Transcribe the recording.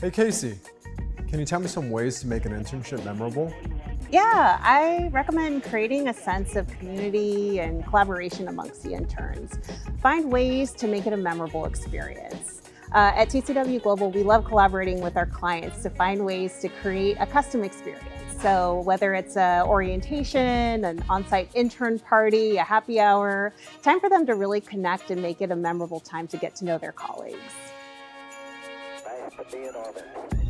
Hey Casey, can you tell me some ways to make an internship memorable? Yeah, I recommend creating a sense of community and collaboration amongst the interns. Find ways to make it a memorable experience. Uh, at TCW Global, we love collaborating with our clients to find ways to create a custom experience. So whether it's a orientation, an on-site intern party, a happy hour, time for them to really connect and make it a memorable time to get to know their colleagues. To be in orbit.